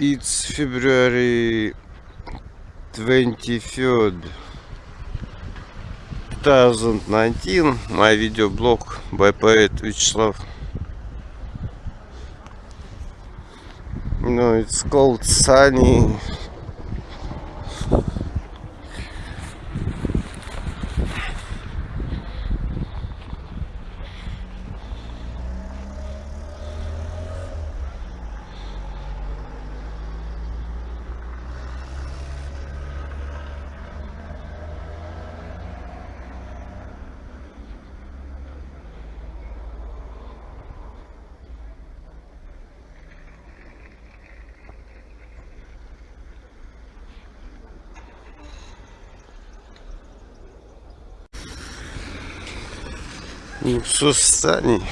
It's February 23rd 2019 My видеоблог by poet Вячеслав No, it's called sunny Ну все, Саней.